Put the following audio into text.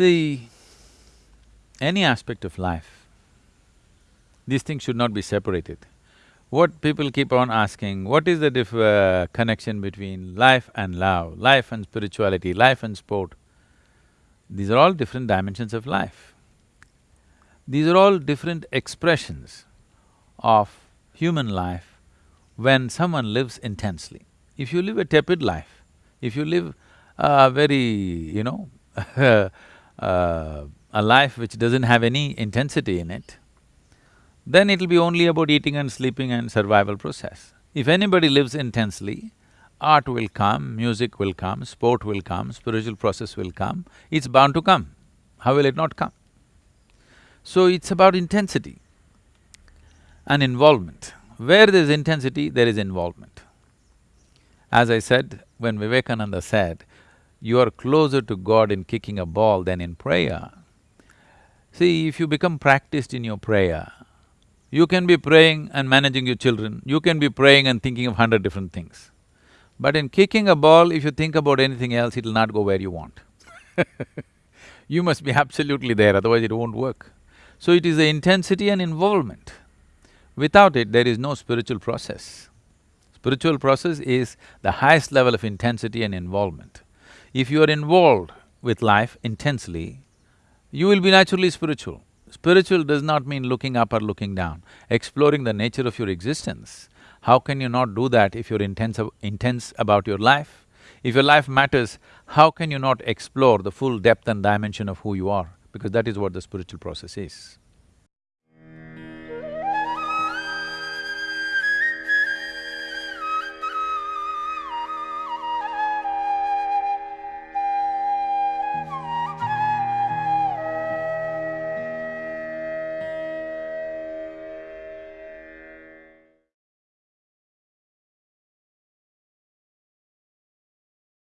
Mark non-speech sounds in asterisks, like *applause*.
See, any aspect of life, these things should not be separated. What people keep on asking, what is the diff… Uh, connection between life and love, life and spirituality, life and sport? These are all different dimensions of life. These are all different expressions of human life when someone lives intensely. If you live a tepid life, if you live a very, you know *laughs* uh, a life which doesn't have any intensity in it, then it'll be only about eating and sleeping and survival process. If anybody lives intensely, art will come, music will come, sport will come, spiritual process will come, it's bound to come. How will it not come? So it's about intensity and involvement. Where there's intensity, there is involvement. As I said, when Vivekananda said, you are closer to God in kicking a ball than in prayer. See, if you become practiced in your prayer, you can be praying and managing your children, you can be praying and thinking of hundred different things. But in kicking a ball, if you think about anything else, it'll not go where you want *laughs* You must be absolutely there, otherwise it won't work. So it is the intensity and involvement. Without it, there is no spiritual process. Spiritual process is the highest level of intensity and involvement. If you are involved with life intensely, you will be naturally spiritual. Spiritual does not mean looking up or looking down, exploring the nature of your existence. How can you not do that if you're intense, intense about your life? If your life matters, how can you not explore the full depth and dimension of who you are? Because that is what the spiritual process is.